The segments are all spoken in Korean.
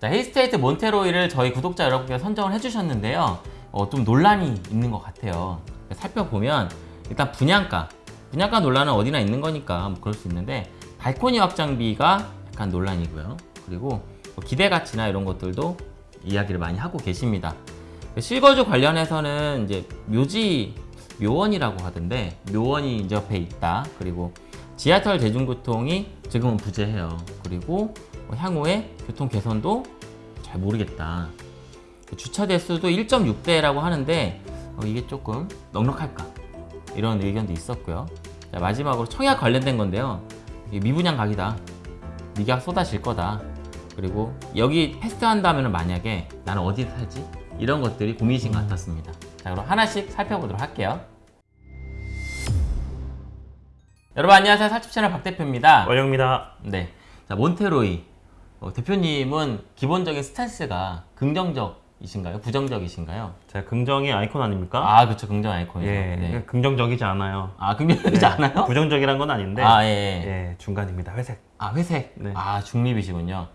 자, 힐스테이트 몬테로이를 저희 구독자 여러분께서 선정을 해주셨는데요. 어, 좀 논란이 있는 것 같아요. 살펴보면 일단 분양가. 분양가 논란은 어디나 있는 거니까 뭐 그럴 수 있는데 발코니 확장비가 약간 논란이고요. 그리고 뭐 기대 가치나 이런 것들도 이야기를 많이 하고 계십니다. 실거주 관련해서는 이제 묘지 묘원이라고 하던데 묘원이 이제 옆에 있다. 그리고 지하철 대중교통이 지금은 부재해요. 그리고 뭐 향후에 교통 개선도 잘 모르겠다. 주차 대수도 1.6대라고 하는데 어, 이게 조금 넉넉할까 이런 의견도 있었고요. 자, 마지막으로 청약 관련된 건데요. 미분양 각이다. 네가 쏟아질 거다. 그리고 여기 패스한다면 만약에 나는 어디 살지? 이런 것들이 고민이신 것 같았습니다. 자, 그럼 하나씩 살펴보도록 할게요. 여러분 안녕하세요. 살집 채널 박 대표입니다. 원영입니다. 네. 자, 몬테로이. 어, 대표님은 기본적인 스탠스가 긍정적이신가요? 부정적이신가요? 제가 긍정의 아이콘 아닙니까? 아, 그렇죠. 긍정 아이콘이죠. 예, 네. 긍정적이지 않아요. 아, 긍정적이지 않아요? 부정적이란 건 아닌데, 아, 예, 예. 예, 중간입니다. 회색. 아, 회색. 네. 아, 중립이시군요.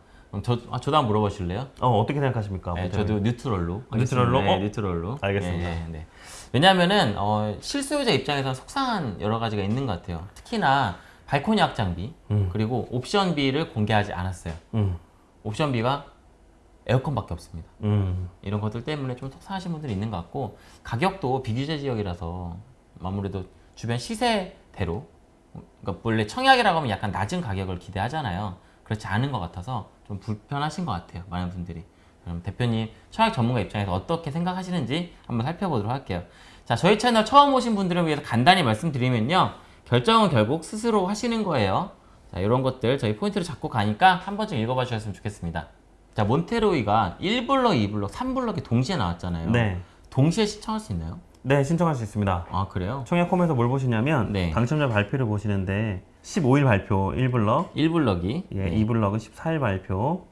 저, 아, 저도 한번 물어보실래요? 어, 어떻게 생각하십니까? 네? 저도 뉴트럴로. 뉴트럴로? 네, 어? 뉴트럴로. 알겠습니다. 예, 예, 네. 왜냐면은, 어, 실수요자 입장에서는 속상한 여러 가지가 있는 것 같아요. 특히나 발코니 확장비, 음. 그리고 옵션비를 공개하지 않았어요. 음, 옵션비가 에어컨밖에 없습니다. 음, 이런 것들 때문에 좀 속상하신 분들이 있는 것 같고 가격도 비규제 지역이라서 아무래도 주변 시세대로 그러니까 원래 청약이라고 하면 약간 낮은 가격을 기대하잖아요 그렇지 않은 것 같아서 좀 불편하신 것 같아요 많은 분들이 그럼 대표님 청약 전문가 입장에서 어떻게 생각하시는지 한번 살펴보도록 할게요 자 저희 채널 처음 오신 분들을 위해서 간단히 말씀드리면요 결정은 결국 스스로 하시는 거예요 자 이런 것들 저희 포인트를 잡고 가니까 한 번쯤 읽어봐 주셨으면 좋겠습니다 자 몬테로이가 1블럭, 2블럭, 3블럭이 동시에 나왔잖아요. 네. 동시에 시청할 수 있나요? 네, 신청할 수 있습니다. 아 그래요? 청약홈에서 뭘 보시냐면, 네. 당첨자 발표를 보시는데, 15일 발표 1블럭, 1블럭이 예, 2블럭은 14일 발표,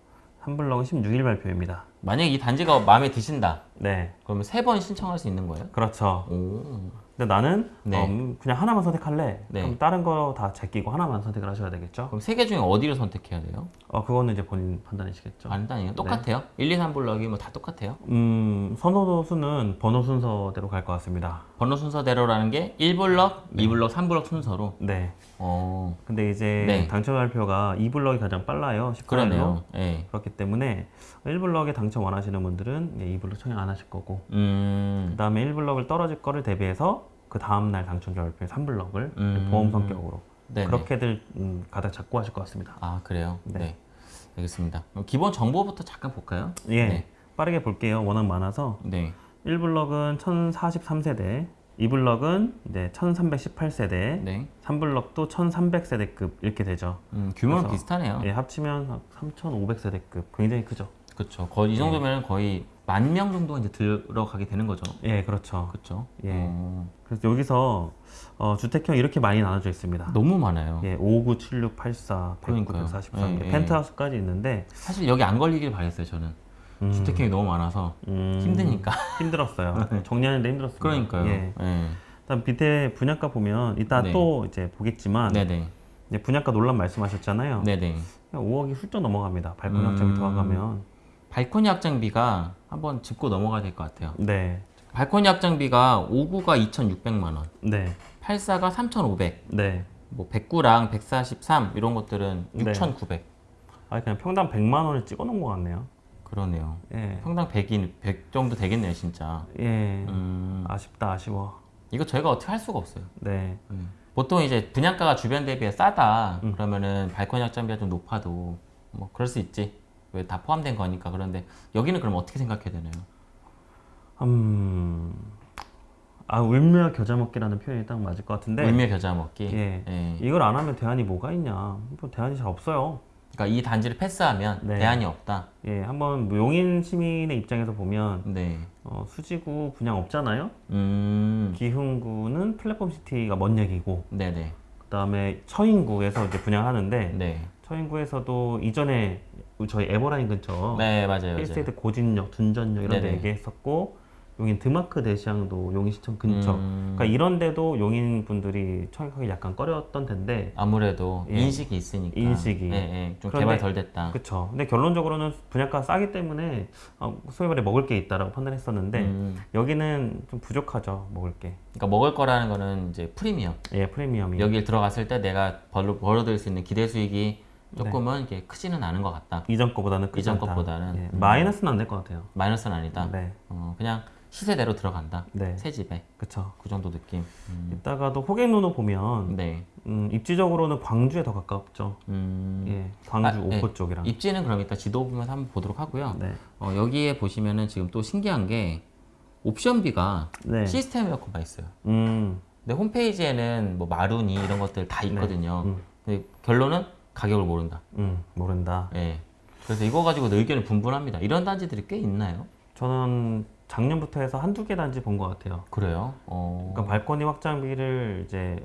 3블럭은 16일 발표입니다. 만약에 이 단지가 마음에 드신다 네, 그러면 세 번 신청할 수 있는 거예요? 그렇죠. 오. 근데 나는 네. 어, 음, 그냥 하나만 선택할래. 네. 그럼 다른 거 다 제끼고 하나만 선택을 하셔야 되겠죠. 그럼 세 개 중에 어디를 선택해야 돼요? 어, 그거는 이제 본인 판단이시겠죠. 간단해요. 똑같아요? 1, 2, 3 블럭이 뭐 다 똑같아요? 음, 선호 수는 번호 순서대로 갈 것 같습니다. 번호 순서대로라는 게 1블럭, 2블럭, 3블럭 순서로 네. 어 근데 이제 네. 당첨 발표가 2블럭이 가장 빨라요. 18일로. 그러네요. 예. 그렇기 때문에 1블럭에 당첨 원하시는 분들은 예, 2블럭 청약 안 하실 거고 음. 그 다음에 1블럭을 떨어질 거를 대비해서 그 다음날 당첨자 발표에 3블럭을 음. 보험 성격으로 네네. 그렇게들 음, 가닥 잡고 하실 것 같습니다. 아 그래요? 네. 네. 알겠습니다. 기본 정보부터 잠깐 볼까요? 예, 네. 빠르게 볼게요. 워낙 많아서 네. 1블럭은 1043세대, 2블럭은 이제 1318세대, 네. 3블럭도 1300세대급 이렇게 되죠. 음, 규모는 비슷하네요. 예, 합치면 3500세대급 굉장히 크죠. 그렇죠. 거의 이 정도면 거의 만 명 정도가 이제 들어가게 되는 거죠. 예, 그렇죠. 그렇죠. 예. 어, 그래서 여기서 어, 주택형 이렇게 많이 나눠져 있습니다. 너무 많아요. 예, 59, 76, 84, 109, 그러니까요. 143 예, 이렇게 예. 펜트하우스까지 있는데 사실 여기 안 걸리길 바랬어요. 저는 음, 주택형이 너무 많아서 음, 힘드니까. 힘들었어요. 정리하는데 힘들었습니다. 그러니까요. 예. 예. 일단 밑에 분양가 보면 이따 네. 또 이제 보겠지만 네네. 이제 분양가 논란 말씀하셨잖아요. 네네. 그냥 5억이 훌쩍 넘어갑니다. 발코니 음. 확장이 들어가면. 발코니 확장비가 한번 짚고 넘어가야 될 것 같아요. 네, 발코니 확장비가 59가 2,600만 원, 네, 84가 3,500, 네. 뭐 109랑 143 이런 것들은 네. 6,900. 아 그냥 평당 100만 원을 찍어 놓은 것 같네요. 그러네요. 예, 평당 100인 100 정도 되겠네요, 진짜. 예. 음, 아쉽다, 아쉬워. 이거 저희가 어떻게 할 수가 없어요. 네, 음. 보통 이제 분양가가 주변 대비해 싸다 음. 그러면은 발코니 확장비가 좀 높아도 뭐 그럴 수 있지 왜 다 포함된 거니까 그런데 여기는 그럼 어떻게 생각해야 되나요? 음, 아 울며 겨자 먹기라는 표현이 딱 맞을 것 같은데. 울며 겨자 먹기. 예. 예. 이걸 안 하면 대안이 뭐가 있냐? 뭐 대안이 잘 없어요. 그러니까 이 단지를 패스하면 네. 대안이 없다. 예, 한번 뭐 용인 시민의 입장에서 보면 네. 어, 수지구 분양 없잖아요. 음. 기흥구는 플랫폼 시티가 먼 얘기고, 네네. 그다음에 처인구에서 이제 분양하는데 네. 처인구에서도 이전에 저희 에버라인 근처 네 맞아요. 맞아요. 힐스테이트 고진역, 둔전역 이런 데 네네. 얘기했었고 용인 드마크 데시앙도 용인시청 근처. 음, 그러니까 이런 데도 용인 분들이 청약하기 약간 꺼렸던 텐데 아무래도 예. 인식이 있으니까 인식이. 예, 예, 좀 개발 덜 됐다. 그쵸. 근데 결론적으로는 분양가 싸기 때문에 어, 소위 말해 먹을 게 있다라고 판단했었는데 음, 여기는 좀 부족하죠 먹을 게. 그러니까 먹을 거라는 거는 이제 프리미엄. 예 프리미엄이. 여기 들어갔을 때 내가 벌어, 벌어들일 수 있는 기대 수익이 조금은 이렇게 크지는 않은 것 같다. 이전 거보다는 크지 이전 않다. 것보다는. 예, 음. 마이너스는 안 될 것 같아요. 마이너스는 아니다. 네, 어, 그냥 시세대로 들어간다. 네, 새 집에 그쵸. 그 정도 느낌. 음, 이따가도 호갱노노 보면 네. 음, 입지적으로는 광주에 더 가깝죠. 음, 예, 광주 아, 오포 네. 쪽이랑. 입지는 그럼 이따 지도 보면서 한번 보도록 하고요. 네, 어, 여기에 보시면은 지금 또 신기한 게 옵션비가 네. 시스템 에어컨가 있어요. 음, 근데 홈페이지에는 뭐 마루니 이런 것들 다 있거든요. 음. 근데 결론은 가격을 모른다. 음, 모른다. 예. 그래서 이거 가지고 의견이 분분합니다. 이런 단지들이 꽤 있나요? 저는 작년부터 해서 한두 개 단지 본 것 같아요. 그래요? 어. 그러니까 발코니 확장비를 이제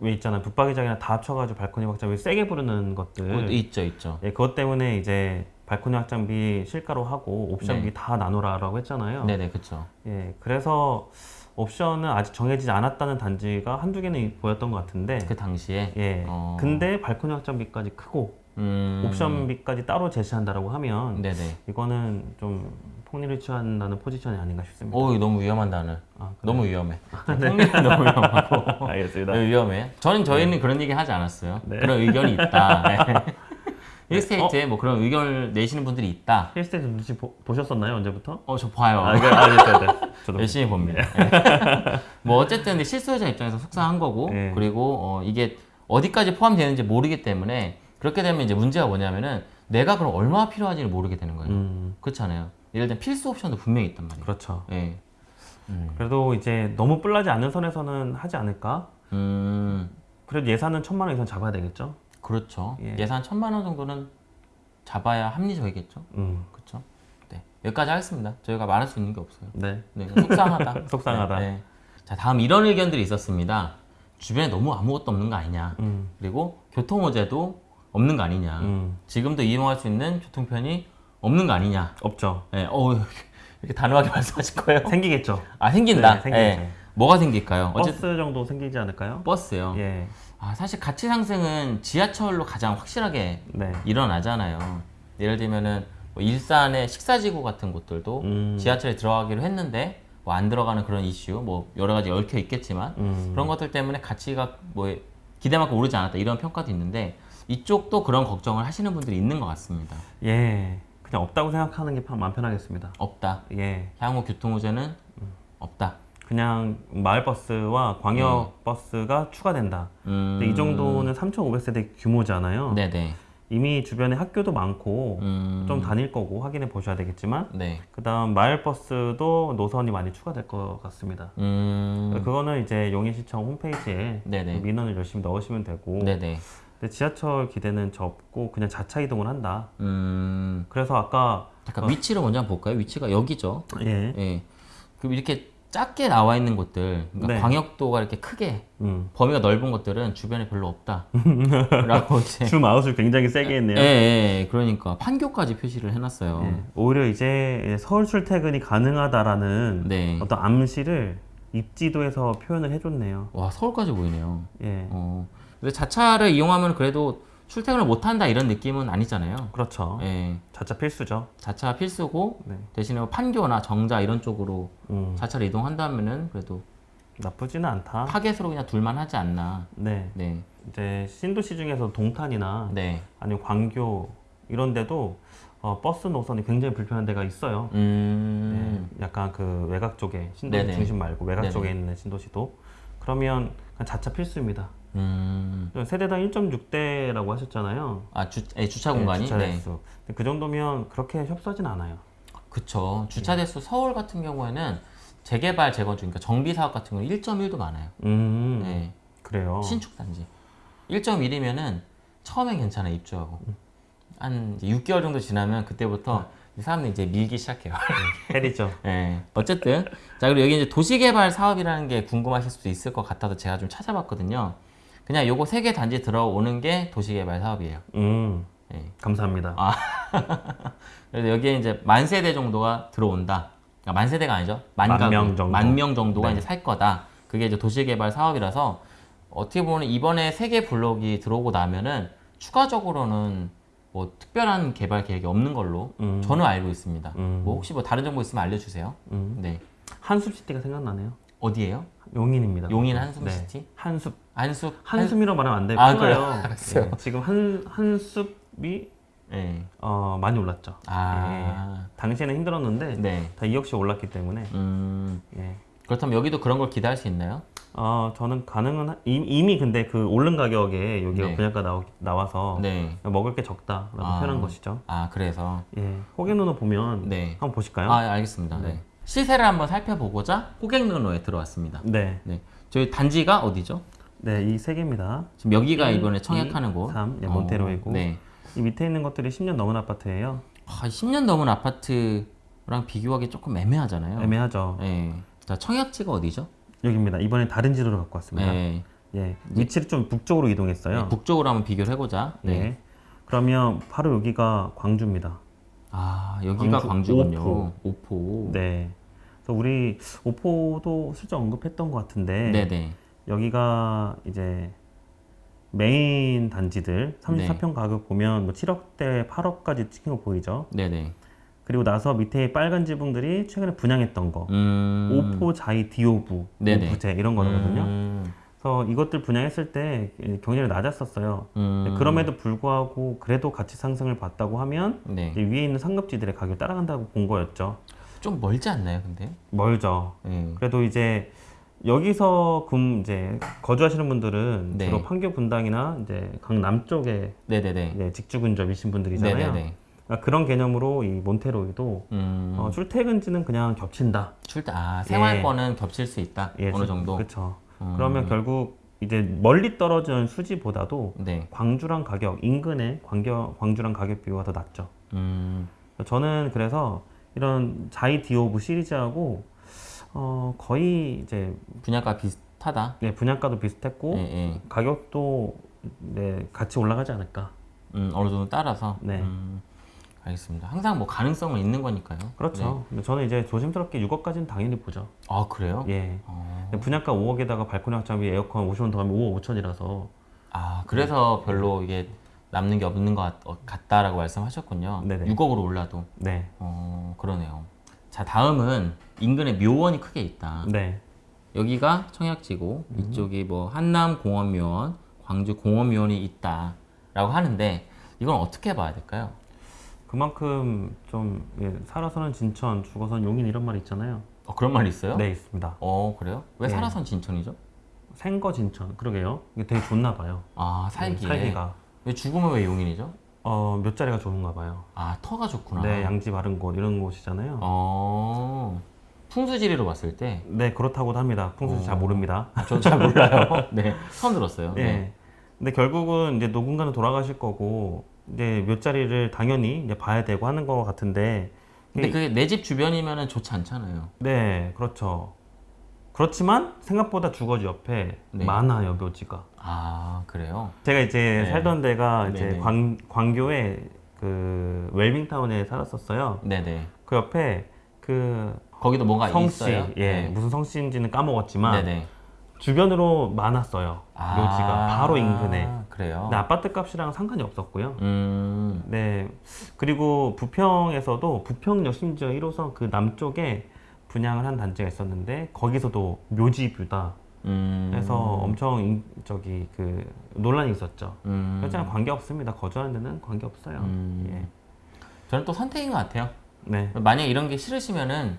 왜 있잖아요. 붙박이장이랑 다 합쳐가지고 발코니 확장비 세게 부르는 것들. 그것도 있죠, 있죠. 예, 그것 때문에 이제 발코니 확장비 실가로 하고 옵션비 네. 다 나누라라고 했잖아요. 네네, 그쵸. 예, 그래서 옵션은 아직 정해지지 않았다는 단지가 한두 개는 보였던 것 같은데. 그 당시에. 예. 어. 근데 발코니 확장비까지 크고 음. 옵션비까지 따로 제시한다라고 하면 네네. 이거는 좀 폭리를 취한다는 포지션이 아닌가 싶습니다. 오, 이거 너무 위험한 단어. 아, 너무 위험해. 폭리는 너무 위험하고. 알겠습니다. 네, 위험해. 저는 저희는 그런 얘기 하지 않았어요. 네. 그런 의견이 있다. 네. 힐스테이트에 뭐 그런 의견을 내시는 분들이 있다. 힐스테이트 눈치 보, 보셨었나요 언제부터? 어, 저 봐요. 아, 이거 아, 네, 네, 네. 저도 열심히 봅니다. 네. 뭐 어쨌든 근데 실수요자 입장에서 속상한 거고 네. 그리고 어, 이게 어디까지 포함되는지 모르기 때문에 그렇게 되면 이제 문제가 뭐냐면은 내가 그럼 얼마나 필요한지를 모르게 되는 거예요. 음, 그렇잖아요. 예를 들면 필수 옵션도 분명히 있단 말이에요. 그렇죠. 예. 음. 그래도 이제 너무 뿔나지 않는 선에서는 하지 않을까? 음, 그래도 예산은 천만 원 이상 잡아야 되겠죠? 그렇죠. 예. 예. 산 천만 원 정도는 잡아야 합리적이겠죠. 음, 그렇죠. 네. 여기까지 하겠습니다. 저희가 말할 수 있는 게 없어요. 네. 네, 속상하다. 속상하다. 네, 네. 자, 다음 이런 의견들이 있었습니다. 주변에 너무 아무것도 없는 거 아니냐. 음, 그리고 교통호재도 없는 거 아니냐. 음, 지금도 이용할 수 있는 교통편이 없는 거 아니냐. 없죠. 네, 어, 이렇게 단호하게 말씀하실 거예요? 생기겠죠. 아, 생긴다. 네, 생기죠. 네. 뭐가 생길까요? 버스 어쨌든 정도 생기지 않을까요? 버스요. 예, 아, 사실 가치 상승은 지하철로 가장 확실하게 네. 일어나잖아요. 예를 들면은 뭐 일산의 식사지구 같은 곳들도 음. 지하철에 들어가기로 했는데 뭐 안 들어가는 그런 이슈, 뭐 여러 가지 얽혀 있겠지만 음, 그런 것들 때문에 가치가 뭐 기대만큼 오르지 않았다 이런 평가도 있는데 이쪽도 그런 걱정을 하시는 분들이 있는 것 같습니다. 예, 그냥 없다고 생각하는 게 편- 마음 편하겠습니다. 없다. 예, 향후 교통호재는 없다. 그냥 마을 버스와 광역 버스가 추가된다. 음, 이 정도는 3,500세대 규모잖아요. 네네. 이미 주변에 학교도 많고 음, 좀 다닐 거고 확인해 보셔야 되겠지만 네. 그 다음 마을 버스도 노선이 많이 추가될 것 같습니다. 음, 그거는 이제 용인시청 홈페이지에 네네. 민원을 열심히 넣으시면 되고 네네. 근데 지하철 기대는 접고 그냥 자차 이동을 한다. 음, 그래서 아까 잠깐 위치를 먼저 한번 볼까요? 위치가 여기죠. 예, 예. 그럼 이렇게 작게 나와 있는 곳들, 그러니까 네. 광역도가 이렇게 크게 음. 범위가 넓은 곳들은 주변에 별로 없다. 라고 이제. 줌 아웃을 굉장히 세게 했네요. 예, 예, 그러니까 판교까지 표시를 해놨어요. 예. 오히려 이제 서울 출퇴근이 가능하다라는 네. 어떤 암시를 입지도에서 표현을 해줬네요. 와 서울까지 보이네요. 예, 어. 근데 자차를 이용하면 그래도 출퇴근을 못한다 이런 느낌은 아니잖아요. 그렇죠. 예. 자차 필수죠. 자차 필수고 네. 대신에 뭐 판교나 정자 이런 쪽으로 음, 자차를 이동한다면은 그래도 나쁘지는 않다. 타겟으로 그냥 둘만 하지 않나. 네, 네. 이제 신도시 중에서 동탄이나 네. 아니면 광교 이런 데도 어, 버스 노선이 굉장히 불편한 데가 있어요. 음. 네, 약간 그 외곽 쪽에 신도시 네네. 중심 말고 외곽 네네. 쪽에 있는 신도시도 그러면 자차 필수입니다. 음. 세대당 1.6대라고 하셨잖아요. 아, 주, 예, 주차 공간이? 주차 네. 대수. 근데 그 정도면 그렇게 협소하진 않아요. 그쵸. 주차 대수 서울 같은 경우에는 재개발, 재건축, 그러니까 정비 사업 같은 경우는 1.1도 많아요. 음, 네. 그래요. 신축 단지. 1.1이면은 처음엔 괜찮아, 입주하고. 한 이제 6개월 정도 지나면 그때부터 사람들이 이제 밀기 시작해요. 헬이죠. 예. 어쨌든. 자, 그리고 여기 이제 도시개발 사업이라는 게 궁금하실 수도 있을 것 같아서 제가 좀 찾아봤거든요. 그냥 요거 세 개 단지 들어오는 게 도시개발 사업이에요. 음, 예. 감사합니다. 아. 그래서 여기에 이제 만 세대 정도가 들어온다. 그러니까 만 세대가 아니죠. 만, 만 가구, 명 정도. 만명 정도가 네. 이제 살 거다. 그게 이제 도시개발 사업이라서 어떻게 보면 이번에 세 개 블록이 들어오고 나면은 추가적으로는 뭐 특별한 개발 계획이 없는 걸로 음. 저는 알고 있습니다. 음. 뭐 혹시 뭐 다른 정보 있으면 알려주세요. 음. 네. 한숲시티가 생각나네요. 어디예요? 용인입니다. 용인 네. 한숨시티? 한숲. 안숙? 한숨이라고 말하면 안 되고 아. 그래요? 예, 지금 한 한숲이 네. 어, 많이 올랐죠. 아. 당시에는 힘들었는데 네. 다 2억씩 올랐기 때문에 음. 예. 그렇다면 여기도 그런 걸 기대할 수 있나요? 어, 저는 가능은 하- 이미, 근데 그 오른 가격에 여기가 네. 분양가 나오, 나와서 네. 먹을 게 적다라고 아. 표현한 것이죠. 아, 그래서. 예. 호갱노노 보면 네. 한번 보실까요? 아, 알겠습니다. 네. 시세를 한번 살펴보고자 호객노노에 들어왔습니다. 네. 네. 저희 단지가 어디죠? 네, 이 세 개입니다. 지금 여기가 일, 이번에 이, 청약하는 곳. 삼, 예, 몬테로이고. 어, 네. 이 밑에 있는 것들이 10년 넘은 아파트예요. 아, 10년 넘은 아파트랑 비교하기 조금 애매하잖아요. 애매하죠. 네. 자, 청약지가 어디죠? 여기입니다. 이번에 다른 지도를 갖고 왔습니다. 네. 예. 위치를 좀 북쪽으로 이동했어요. 네, 북쪽으로 한번 비교를 해보자. 네. 예. 그러면 바로 여기가 광주입니다. 아, 여기가 광주 광주 군요. 오포. 오포. 네. 그래서 우리 오포도 슬쩍 언급했던 것 같은데 네네. 여기가 이제 메인 단지들 34평 가격 보면 뭐 7억대, 8억까지 찍힌 거 보이죠? 네네. 그리고 나서 밑에 빨간 지붕들이 최근에 분양했던 거 음. 오포, 자이, 디오브, 네네. 오브제 이런 거거든요. 음. 그래서 이것들 분양했을 때 경쟁이 낮았었어요. 음. 그럼에도 불구하고 그래도 가치 상승을 봤다고 하면 네. 위에 있는 상급지들의 가격이 따라간다고 본 거였죠. 좀 멀지 않나요, 근데? 멀죠. 네. 그래도 이제 여기서 금 이제 거주하시는 분들은 네. 주로 판교 분당이나 이제 강 남 쪽에 네네네. 이제 직주 근접이신 분들이잖아요. 네네네. 그러니까 그런 개념으로 이 몬테로이도 음. 어, 출퇴근지는 그냥 겹친다. 출퇴 아 생활권은 겹칠 수 있다. 어느 정도. 그렇죠. 음. 그러면 결국 이제 멀리 떨어지는 수지보다도 네. 광주랑 가격 인근의 광겨, 광주랑 가격 비교가 더 낮죠. 음. 저는 그래서 이런 자이 디오브 시리즈하고 어, 거의 이제 분양가 비슷하다. 네, 분양가도 비슷했고 예, 예. 가격도 네, 같이 올라가지 않을까. 음, 어느 정도 따라서. 네. 음, 알겠습니다. 항상 뭐 가능성은 있는 거니까요. 그렇죠. 근데 저는 이제 조심스럽게 6억까지는 당연히 보죠. 네. 아 그래요? 예. 어. 근데 분양가 5억에다가 발코니 확장비 에어컨 옵션 더하면 5억 5천이라서 아 그래서 별로 이게 남는 게 없는 것 같, 어, 같다라고 말씀하셨군요. 네네. 6억으로 올라도. 네. 어 그러네요. 자 다음은 인근에 묘원이 크게 있다. 네. 여기가 청약지고 음. 이쪽이 뭐 한남 공원묘원, 광주 공원묘원이 있다라고 하는데 이건 어떻게 봐야 될까요? 그만큼 좀 예, 살아서는 진천, 죽어서는 용인 이런 말 있잖아요. 어, 그런 말 있어요? 네, 있습니다. 어 그래요? 왜 네. 살아선 진천이죠? 생거 진천. 그러게요. 이게 되게 좋나 봐요. 아 살기에. 살기가. 왜 죽으면 왜 용인이죠? 어, 몇 자리가 좋은가 봐요. 아 터가 좋구나. 네, 양지 바른 곳 이런 곳이잖아요. 어 풍수지리로 봤을 때 네, 그렇다고도 합니다. 풍수 잘 어. 모릅니다. 저도 잘 몰라요. 네 처음 들었어요. 네. 네. 근데 결국은 이제 누군가는 돌아가실 거고 이제 몇 자리를 당연히 이제 봐야 되고 하는 것 같은데 근데 그게 내 집 주변이면은 좋지 않잖아요. 네, 그렇죠. 그렇지만 생각보다 주거지 옆에 네. 많아요, 묘지가. 아 그래요? 제가 이제 네. 살던 데가 이제 네네. 광, 광교에 그 웰빙타운에 살았었어요. 네네. 그 옆에 그 거기도 뭔가 성씨, 있어요? 예, 네. 무슨 성씨인지는 까먹었지만 네네. 주변으로 많았어요. 아, 묘지가 바로 인근에. 그래요. 근데 아파트 값이랑 상관이 없었고요. 음. 네. 그리고 부평에서도 부평역 심지어 1호선 그 남쪽에 분양을 한 단지가 있었는데 거기서도 묘지 뷰다. 음. 해서 엄청 인- 저기 그 논란이 있었죠. 음. 그렇지만 관계 없습니다. 거주하는 데는 관계 없어요. 음. 예. 저는 또 선택인 것 같아요. 네. 만약 이런 게 싫으시면은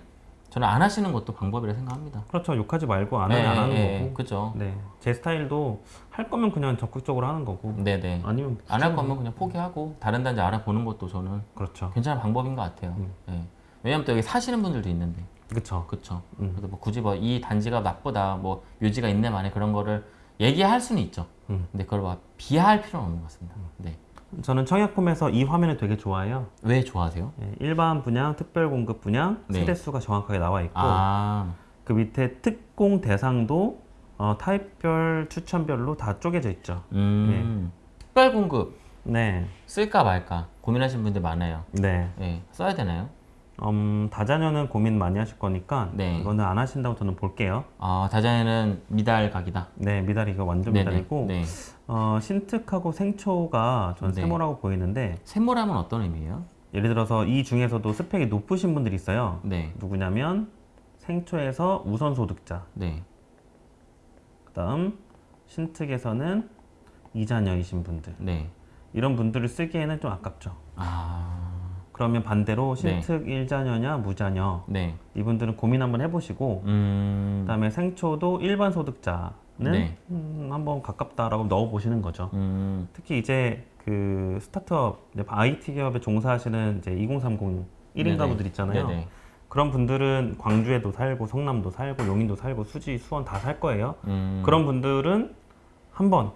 저는 안 하시는 것도 방법이라 생각합니다. 그렇죠. 욕하지 말고 안 하면 네, 안 하는 네, 거고. 그죠. 네. 제 스타일도 할 거면 그냥 적극적으로 하는 거고. 네네. 아니면 안 할 거면 그냥 포기하고 다른 단지 알아보는 것도 저는 그렇죠. 괜찮은 방법인 것 같아요. 음. 네. 왜냐면 또 여기 사시는 분들도 있는데, 그렇죠. 그쵸. 음. 그래서 뭐 굳이 뭐 이 단지가 나쁘다, 뭐 묘지가 있네 만에 그런 거를 얘기할 수는 있죠. 음. 근데 그걸 막 비하할 필요는 없는 것 같습니다. 네. 저는 청약홈에서 이 화면을 되게 좋아해요. 왜 좋아하세요? 예, 일반 분양, 특별 공급 분양, 네. 세대수가 정확하게 나와 있고 아, 그 밑에 특공 대상도 어, 타입별, 추천별로 다 쪼개져 있죠. 음. 특별 공급 네, 쓸까 말까 고민하시는 분들 많아요. 네. 예, 써야 되나요? 음, 다자녀는 고민 많이 하실 거니까 네. 이거는 안 하신다고 저는 볼게요. 아, 다자에는 미달 각이다. 네, 미달이 이거 완전 네네. 미달이고 네. 어, 신특하고 생초가 전 네. 세모라고 보이는데 샘모라면 어떤 의미예요? 예를 들어서 이 중에서도 스펙이 높으신 분들이 있어요. 네. 누구냐면 생초에서 우선 소득자, 네. 그다음 신특에서는 이자녀이신 분들 네. 이런 분들을 쓰기에는 좀 아깝죠. 아. 그러면 반대로 네. 신특 일자녀냐 무자녀 네. 이분들은 고민 한번 해보시고 음. 그다음에 생초도 일반 소득자는 네. 음, 한번 가깝다라고 넣어보시는 거죠. 음. 특히 이제 그 스타트업 IT 기업에 종사하시는 이제 2030 1인 가구들 있잖아요. 네네. 그런 분들은 광주에도 살고 성남도 살고 용인도 살고 수지 수원 다 살 거예요. 음. 그런 분들은 한번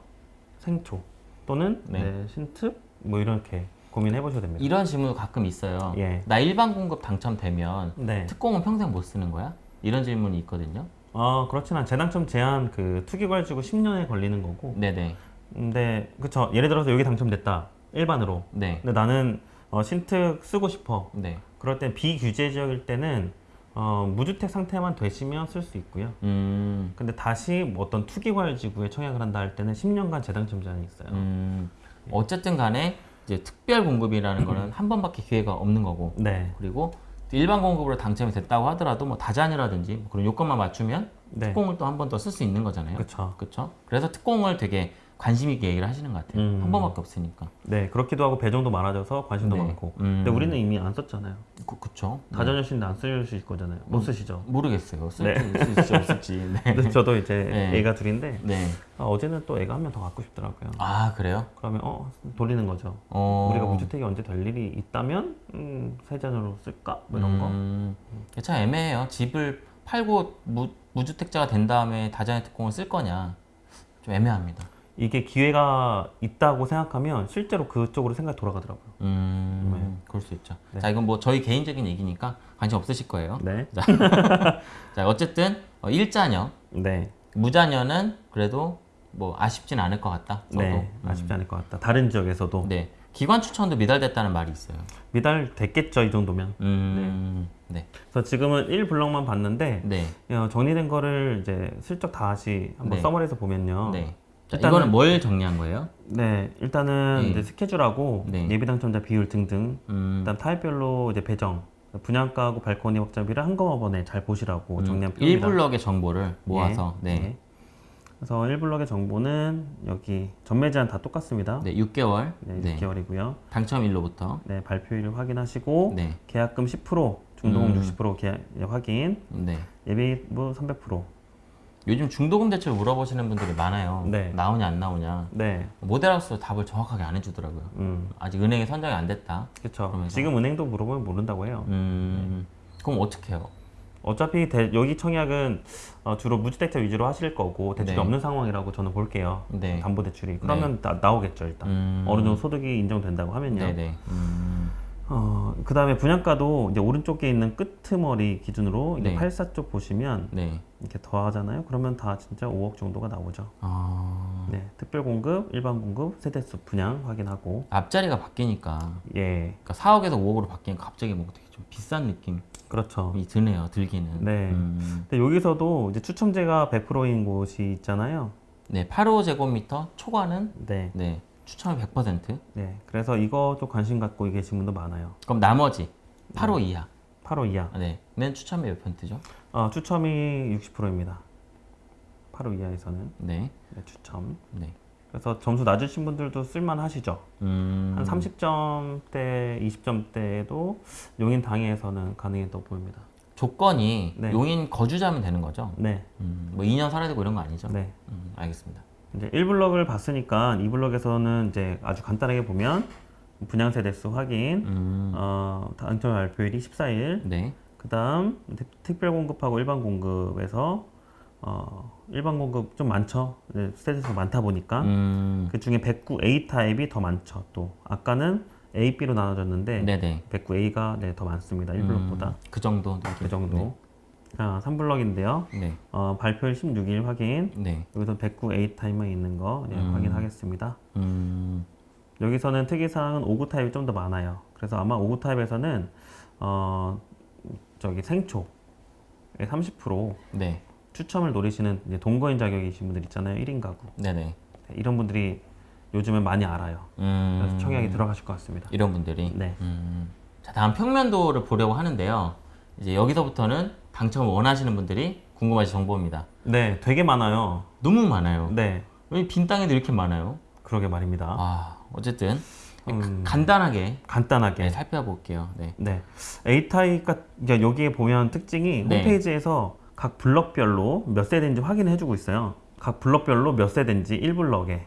생초 또는 네. 네, 신특 뭐 이렇게 고민해 보셔야 됩니다. 이런 질문도 가끔 있어요. 예. 나 일반 공급 당첨되면 네. 특공은 평생 못 쓰는 거야? 이런 질문이 있거든요. 어 그렇진 않. 재당첨 제한 그 투기걸 지고 10년에 걸리는 거고. 네네. 근데 그쵸. 예를 들어서 여기 당첨됐다. 일반으로. 네. 근데 나는 어, 신특 쓰고 싶어. 네. 그럴 땐 비규제 지역일 때는 어, 무주택 상태만 되시면 쓸 수 있고요. 음. 근데 다시 뭐 어떤 투기과열 지구에 청약을 한다 할 때는 10년간 재당첨 제한이 있어요. 음. 어쨌든 간에 이제 특별 공급이라는 거는 한 번밖에 기회가 없는 거고 네, 그리고 일반 공급으로 당첨이 됐다고 하더라도 뭐 다자녀라든지 뭐 그런 요건만 맞추면 네, 특공을 또 한 번 더 쓸 수 있는 거잖아요. 그렇죠. 그렇죠? 그래서 특공을 되게 관심 있게 얘기를 하시는 것 같아요. 음. 한 번밖에 없으니까. 네, 그렇기도 하고 배정도 많아져서 관심도 네. 많고. 음. 근데 우리는 이미 안 썼잖아요. 그, 그쵸? 다자녀신데 안 쓰실 거잖아요. 못 쓰시죠. 모르겠어요. 쓸지 쓸지 없을지. 네. 저도 이제 네. 애가 둘인데 네. 아, 어제는 또 애가 한 명 더 갖고 싶더라고요. 아 그래요? 그러면 어 돌리는 거죠. 어. 우리가 무주택이 언제 될 일이 있다면 음, 세자녀로 쓸까 뭐 이런 거. 음, 참 애매해요. 집을 팔고 무, 무주택자가 된 다음에 다자녀 특공을 쓸 거냐 좀 애매합니다. 이게 기회가 있다고 생각하면 실제로 그쪽으로 생각이 돌아가더라고요. 음, 그럴 수 있죠. 네. 자 이건 뭐 저희 개인적인 얘기니까 관심 없으실 거예요. 네, 자 어쨌든 어, 일자녀, 네, 무자녀는 그래도 뭐 아쉽진 않을 것 같다. 저도. 네. 아쉽지 않을 것 같다. 다른 지역에서도 네. 기관 추천도 미달됐다는 말이 있어요. 미달 됐겠죠 이 정도면. 음, 네. 그래서 지금은 1블럭만 봤는데 네. 어, 정리된 거를 이제 슬쩍 다시 한번 네. 서머리에서 보면요. 네. 자, 일단은- 이거는 뭘 정리한 거예요? 네, 일단은 네. 이제 스케줄하고 네. 예비 당첨자 비율 등등, 음, 그다음 타입별로 이제 배정, 분양가하고 발코니 확장비를 한꺼번에 잘 보시라고 정리한 표입니다. 1블럭의 정보를 모아서 예, 네. 예. 그래서 1블럭의 정보는 여기 전매 제한 다 똑같습니다. 네, 6개월. 네, 네. 6개월이고요. 당첨일로부터. 네, 발표일 확인하시고 네. 계약금 10%, 중도금 음. 60% 계약 예, 확인, 네. 예비부 300%. 요즘 중도금 대출 물어보시는 분들이 많아요. 네. 나오냐 안 나오냐. 네, 모델하우스 답을 정확하게 안 해주더라고요. 음, 아직 은행에 선정이 안 됐다. 그렇죠. 지금 은행도 물어보면 모른다고 해요. 음, 그럼 어떻게 해요? 어차피 대- 여기 청약은 어, 주로 무주택자 위주로 하실 거고 대출이 네. 없는 상황이라고 저는 볼게요. 네. 담보 대출이 그러면 나, 나오겠죠 일단 음. 어느 정도 소득이 인정된다고 하면요. 네네. 음, 어, 그 다음에 분양가도 이제 오른쪽에 있는 끄트머리 기준으로 이제 네. 84쪽 보시면 네. 이렇게 더하잖아요. 그러면 다 진짜 5억 정도가 나오죠. 아, 네, 특별 공급, 일반 공급, 세대수 분양 확인하고 앞자리가 바뀌니까. 예, 그러니까 4억에서 5억으로 바뀌니까 갑자기 뭔가 되게 좀 비싼 느낌이 그렇죠. 드네요. 들기는. 네. 음, 근데 여기서도 이제 추첨제가 100%인 곳이 있잖아요. 네. 8호 제곱미터 초과는 네, 네. 추첨이 100%. 네. 그래서 이것도 관심 갖고 계신 분도 많아요. 그럼 나머지 네. 8호 이하. 8호 이하. 아, 네. 는 추첨이 몇 퍼센트죠? 어, 추첨이 60%입니다. 8호 이하에서는 네. 네, 추첨. 네. 그래서 점수 낮으신 분들도 쓸만하시죠. 음, 한 30점대, 20점대도 용인 당해에서는 가능했다고 보입니다. 조건이 네. 용인 거주자면 되는 거죠? 네, 음, 뭐 2년 살아야 되고 이런 거 아니죠? 네. 음, 알겠습니다. 이제 1블럭을 봤으니까 2블럭에서는 이제 아주 간단하게 보면 분양 세대수 확인, 음, 어, 당첨 발표일이 14일, 네. 그 다음 특별 공급하고 일반 공급에서 어, 일반 공급 좀 많죠. 네, 세대수가 많다 보니까 음, 그 중에 109A 타입이 더 많죠. 또 아까는 A, B로 나눠졌는데 네네. 109A가 네, 더 많습니다. 1블럭보다 음, 그 정도. 그 정도. 자, 3블럭인데요. 네. 어, 발표일 16일 확인. 네. 여기서 109A 타입만 있는 거 네, 음. 확인하겠습니다. 음, 여기서는 특이사항은 59 타입이 좀 더 많아요. 그래서 아마 59 타입에서는 어 저기 생초에 30% 네. 추첨을 노리시는 이제 동거인 자격이신 분들 있잖아요. 1인 가구. 네네. 네, 이런 분들이 요즘에 많이 알아요. 음, 그래서 청약이 들어가실 것 같습니다. 이런 분들이. 네. 음. 자, 다음 평면도를 보려고 하는데요. 이제 여기서부터는 당첨을 원하시는 분들이 궁금하신 정보입니다. 네, 되게 많아요. 너무 많아요. 네, 왜 빈 땅에도 이렇게 많아요? 그러게 말입니다. 아, 어쨌든 음. 간단하게 간단하게. 네, 살펴볼게요. 네. 네. A타입 같 그러니까 여기에 보면 특징이 네. 홈페이지에서 각 블럭별로 몇 세대인지 확인해 주고 있어요. 각 블럭별로 몇 세대인지 1블럭에,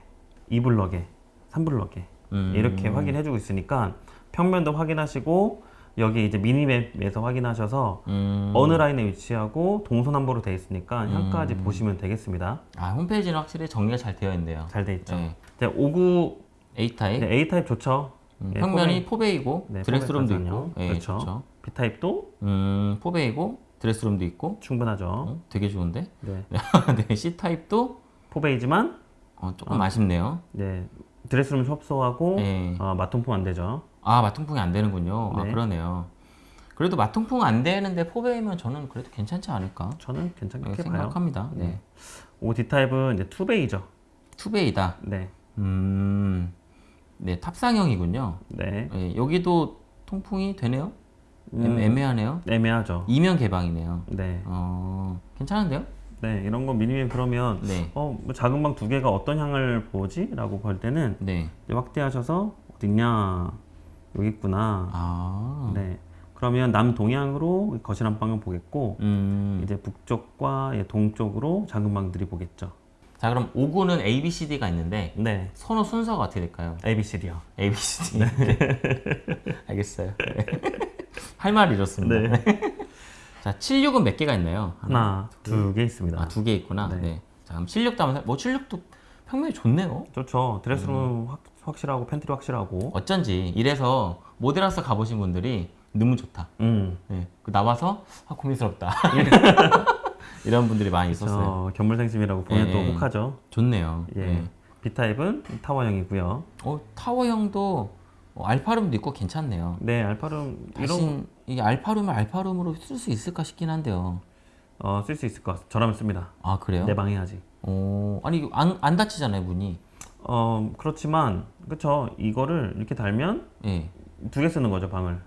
2블럭에, 3블럭에 음. 이렇게 확인해 주고 있으니까 평면도 확인하시고 여기 이제 미니맵에서 확인하셔서 음. 어느 라인에 위치하고 동서남북으로 되어 있으니까 향까지 보시면 되겠습니다. 아, 홈페이지는 확실히 정리가 잘 되어 있네요. 잘돼 있죠. 네. 이제 59 A 타입. 네, A 타입 좋죠. 음, 네, 평면이 포베이고 네, 드레스룸도 있고. 예, 그렇죠. 좋죠. B 타입도 음, 포베이고 드레스룸도 있고. 충분하죠. 어, 되게 좋은데. 네. 네, C 타입도 포베이지만 어, 조금 아쉽네요. 네, 드레스룸 협소하고 네. 어, 맞통풍 안 되죠. 아, 맞통풍이 안 되는군요. 아, 네. 그러네요. 그래도 맞통풍 안 되는데 포베이면 저는 그래도 괜찮지 않을까 저는 괜찮게 네. 생각합니다. 네. 오 D 타입은 이제 투베이죠. 투베이다. 네, 음, 네 탑상형이군요. 네, 예, 여기도 통풍이 되네요. 음. 애매- 애매하네요. 애매하죠. 이면 개방이네요. 네, 어, 괜찮은데요? 네 이런 거 미니맵 그러면 네, 어, 뭐 작은 방 두 개가 어떤 향을 보지?라고 볼 때는 네. 확대하셔서 어딨냐 여기 있구나. 아, 네, 그러면 남동향으로 거실 한 방을 보겠고 음, 이제 북쪽과 예, 동쪽으로 작은 방들이 보겠죠. 자 그럼 59는 A, B, C, D가 있는데 네, 선호 순서가 어떻게 될까요? A, B, C, D요. A, B, C, D. 알겠어요. 네. 할 말이 이렇습니다. 자, 76은 몇 개가 있나요? 하나, 두 개 있습니다. 아, 두 개 있구나. 네. 네. 자, 그럼 76도 한번 살- 뭐 76도 평면이 좋네요. 좋죠. 드레스룸 음. 확, 확실하고 팬트리 확실하고. 어쩐지 이래서 모델하우스 가보신 분들이 너무 좋다. 음. 네. 그 나와서 아, 고민스럽다. 이런 분들이 많이 있었어요. 저 견물생심이라고 보면 예, 또 예. 혹하죠. 좋네요. 예. 네. B 타입은 타워형이고요. 어, 타워형도 어, 알파룸도 있고 괜찮네요. 네, 알파룸 이런 이게 알파룸을 알파룸으로 쓸 수 있을까 싶긴 한데요. 어, 쓸 수 있을 것 같아요. 저라면 씁니다. 아 그래요? 내 방에 하지. 어, 아니 안, 안 닫히잖아요 문이. 어, 그렇지만 그쵸 이거를 이렇게 달면 예. 두개 쓰는 거죠 방을.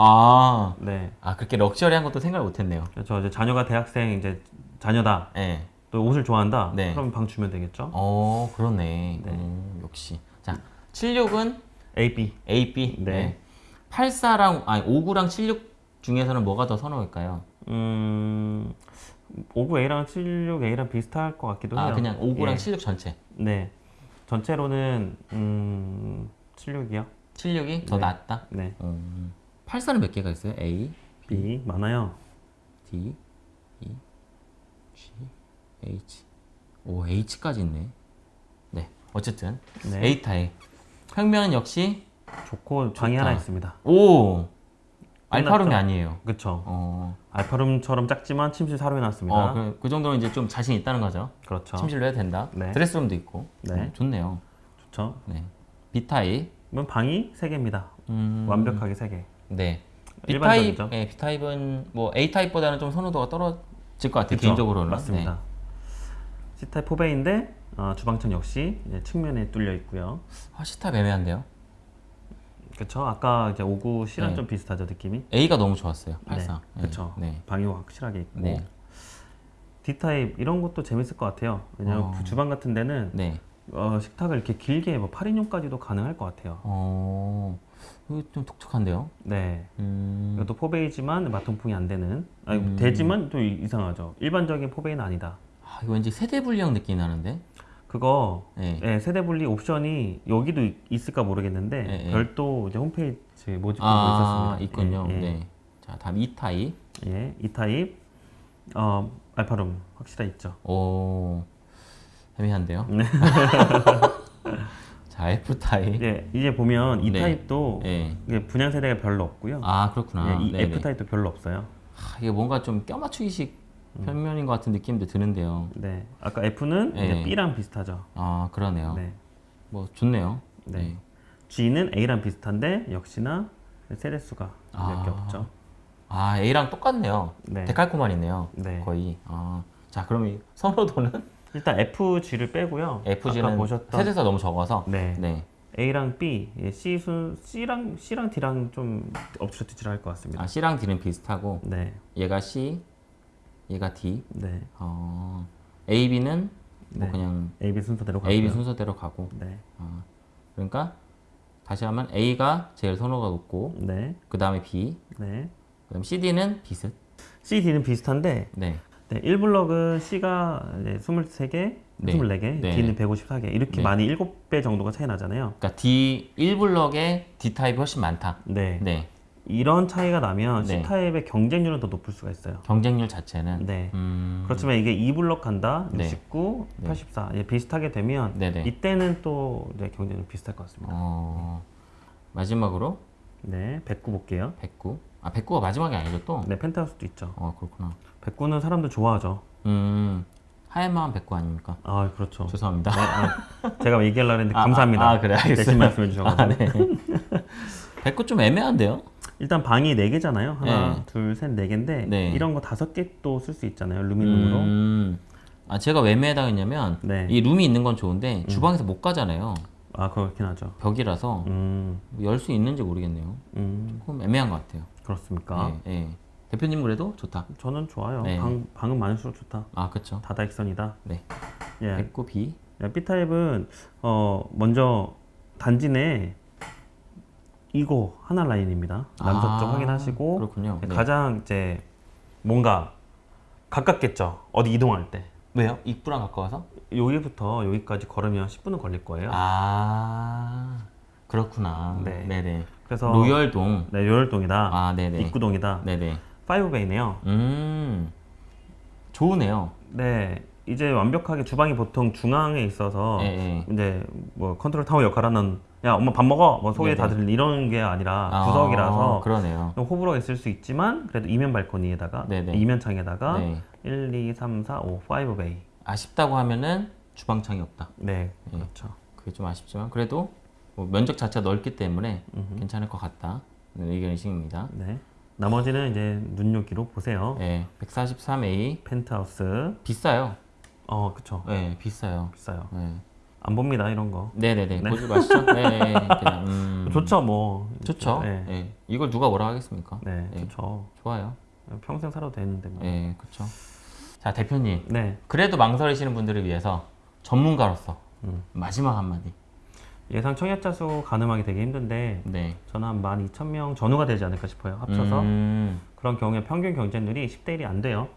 아, 네. 아 그렇게 럭셔리한 것도 생각을 못했네요. 그렇죠. 이제 자녀가 대학생 이제 자녀다. 예. 또 옷을 좋아한다. 네. 그럼 방 주면 되겠죠. 어 그러네. 네. 음, 역시. 자 76은 A, B. A, B. 네. 84랑 아니 59랑 76 중에서는 뭐가 더 선호일까요? 음, 59A랑 76A랑 비슷할 것 같기도 해요. 아 그냥 59랑 예. 76 전체. 네. 전체로는 음, 76이요. 76이 더 네. 낫다. 네. 음. 84는 몇 개가 있어요? A, B 많아요. D, E, G, H. 오 H까지 있네. 네. 어쨌든 네. A 타입. 평면은 역시 좋고 방이 좋다. 하나 있습니다. 오 알파룸이? 아니에요. 그렇죠. 어, 알파룸처럼 작지만 침실 사로 해놨습니다. 어 그, 그 정도는 이제 좀 자신 있다는 거죠. 그렇죠. 침실로 해도 된다. 네. 드레스룸도 있고. 네. 음, 좋네요. 좋죠. 네. B 타입. 이건 방이 3개입니다. 음, 완벽하게 3개. 네. B 타입. 네, B 타입은 뭐 A 타입보다는 좀 선호도가 떨어질 것 같아요. 그쵸? 개인적으로는. 맞습니다. 네. C타입 포베인데 어, 주방창 역시 측면에 뚫려 있고요. 아, C 타입 애매한데요. 그렇죠. 아까 이제 59 C랑 네. 좀 비슷하죠 느낌이. A가 너무 좋았어요. 84. 네. 네. 그렇죠. 네. 방이 확실하게 있고. 네. D 타입 이런 것도 재밌을 것 같아요. 왜냐면 어. 주방 같은 데는 네. 어, 식탁을 이렇게 길게 뭐 8인용까지도 가능할 것 같아요. 어. 이거 좀 독특한데요. 네. 음. 이것도 포베이지만 맞통풍이 안 되는. 아니 음. 되지만 또 이- 이상하죠. 일반적인 포베이는 아니다. 아, 이거 왠지 세대 분리형 느낌이 나는데. 그거 네. 예, 세대 분리 옵션이 여기도 있- 있을까 모르겠는데 예, 예. 별도 이제 홈페이지 모집하고 아, 있었습니다. 있군요. 예, 예. 네. 자, 다음 E 타입. 예, E 타입 어, 알파룸 확실히 있죠. 오. 애매한데요. 네. 자, F 타입. 예, 이제 보면 이 네. 타입도 예. 이게 분양 세대가 별로 없고요. 아, 그렇구나. 예, 이 네네. F 타입도 별로 없어요. 아, 이게 뭔가 좀 껴맞추기식 음. 평면인 것 같은 느낌도 드는데요. 네, 아까 F는 예. 이제 B랑 비슷하죠. 아, 그러네요. 네, 뭐 좋네요. 네. G는 A랑 비슷한데 역시나 세대 수가 몇개 아. 없죠. 아 A랑 똑같네요. 네. 데칼코만이네요. 네. 거의. 아, 자 그럼 이 선호도는 일단 FG를 빼고요. FG는 보셨던 세대가 너무 적어서. 네. 네. A랑 B, 예, C 순 C랑 C랑 D랑 좀 엎치락뒤치락 것 같습니다. 아 C랑 D는 비슷하고 네, 얘가 C, 얘가 D. 네, 어, A, B는 뭐 네. 그냥 A, B 순서대로 가고요. A, B 순서대로 가고. 네, 아, 그러니까 다시 하면 A가 제일 선호가 높고 네, 그 다음에 B, 네. 그다음 CD는 비슷. C, D는 비슷한데 네. 네, 1블럭은 C가 이제 23개, 네. 24개, 네. D는 154개 이렇게 네. 많이 7배 정도가 차이 나잖아요. 그러니까 D 1블럭에 D 타입이 훨씬 많다. 네. 네. 이런 차이가 나면 네. C 타입의 경쟁률은 더 높을 수가 있어요. 경쟁률 자체는 네. 음. 그렇지만 이게 2블럭 간다, 네. 69, 네. 84 이제 비슷하게 되면 네네. 이때는 또 경쟁률 비슷할 것 같습니다. 어. 마지막으로 네, 109 볼게요. 109. 아, 109가 마지막이 아니죠, 또? 네, 펜트하우스도 있죠. 어, 그렇구나. 109는 사람들 좋아하죠. 음. 하얀 마음 109 아닙니까? 아, 그렇죠. 죄송합니다. 네, 아, 제가 얘기하려고 했는데 아, 감사합니다. 아, 아, 그래. 대신 말씀해 주셔서. 아, 네. 109좀 애매한데요? 일단 방이 4개잖아요. 하나, 네. 둘, 셋, 4개인데 네. 이런 거 5개 또 쓸 수 있잖아요. 루미룸으로. 음. 아, 제가 왜 애매하다했냐면 네. 이 룸이 있는 건 좋은데 주방에서 못 가잖아요. 아, 그렇긴 하죠. 벽이라서 음, 열수 있는지 모르겠네요. 음, 조금 애매한 것 같아요. 그렇습니까? 예, 예. 대표님 그래도 좋다. 저는 좋아요. 네. 방, 방은 많을수록 좋다. 아, 그쵸. 다다익선이다. 네. 예. 109 B. 야, B타입은 어 먼저 단지 내 이거 하나 라인입니다. 남서 쪽 아, 확인하시고 그렇군요. 네. 가장 이제 뭔가 가깝겠죠. 어디 이동할 때 왜요? 입구랑 가까워서? 여기부터 여기까지 걸으면 10분은 걸릴 거예요. 아, 그렇구나. 네. 네네. 그래서 로열동. 네, 로열동이다. 아, 네네. 입구동이다. 네네. 5베이네요. 음, 좋으네요. 네. 이제 완벽하게 주방이 보통 중앙에 있어서 예, 예. 이제 뭐 컨트롤 타워 역할하는 야 엄마 밥 먹어 뭐 소개 네네. 다 들리 이런 게 아니라 아, 구석이라서 그러네요. 좀 호불호가 있을 수 있지만 그래도 이면 발코니에다가 네네. 이면 창에다가 네. 1, 2, 3, 4, 5, 5베이 아쉽다고 하면은 주방창이 없다. 네 예. 그렇죠 그게 좀 아쉽지만 그래도 뭐 면적 자체가 넓기 때문에 괜찮을 것 같다. 는 의견이십니다. 네 나머지는 이제 눈요기로 보세요 예, 143A 펜트하우스 비싸요. 어 그쵸 예, 비싸요. 비싸요 예. 안 봅니다 이런 거 네네 네. 보지 마시죠. 네, 그냥 음, 좋죠 뭐 좋죠. 네, 예. 이걸 누가 뭐라 하겠습니까? 네 예. 좋죠 좋아요. 평생 살아도 되는데 뭐. 예, 그렇죠. 자, 대표님. 네 그래도 망설이시는 분들을 위해서 전문가로서 음. 마지막 한마디. 예상 청약자 수 가늠하기 되게 힘든데 네. 저는 한 12,000명 전후가 되지 않을까 싶어요 합쳐서 음, 그런 경우에 평균 경쟁률이 10대 1이 안 돼요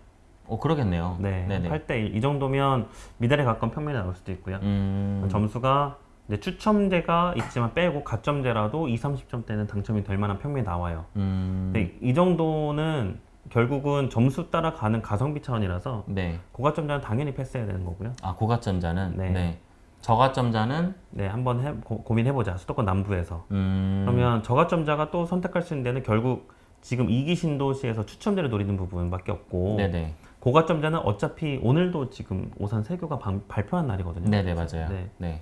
어 그러겠네요. 네, 네네. 8대 1. 이 정도면 미달에 가까운 평면이 나올 수도 있고요. 음, 점수가 이제 추첨제가 있지만 빼고 가점제라도 2, 30점대는 당첨이 될 만한 평면이 나와요. 음, 근데 이 정도는 결국은 점수 따라가는 가성비 차원이라서 네. 고가점자는 당연히 패스해야 되는 거고요. 아 고가점자는 네. 네. 저가점자는 네, 한번 해, 고, 고민해보자. 수도권 남부에서. 음, 그러면 저가점자가 또 선택할 수 있는 데는 결국 지금 이기 신도시에서 추첨제를 노리는 부분밖에 없고 네네. 고가점자는 어차피 오늘도 지금 오산 세교가 방- 발표한 날이거든요. 네네 맞아요. 네. 네.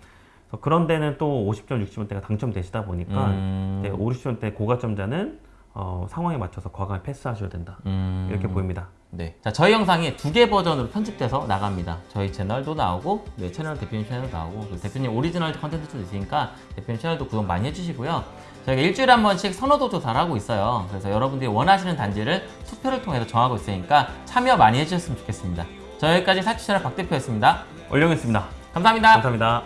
그런 데는 또 50점, 60점대가 당첨되시다 보니까 음, 네, 5, 60점대 고가점자는 어, 상황에 맞춰서 과감히 패스하셔야 된다. 음, 이렇게 보입니다. 네. 자, 저희 영상이 두 개 버전으로 편집돼서 나갑니다. 저희 채널도 나오고, 네, 채널 대표님 채널도 나오고, 그리고 대표님 오리지널 컨텐츠도 있으니까 대표님 채널도 구독 많이 해주시고요. 저희가 일주일에 한 번씩 선호도 조사를 하고 있어요. 그래서 여러분들이 원하시는 단지를 투표를 통해서 정하고 있으니까 참여 많이 해주셨으면 좋겠습니다. 저희까지 사치 채널 박 대표였습니다. 올려겠습니다 감사합니다. 감사합니다.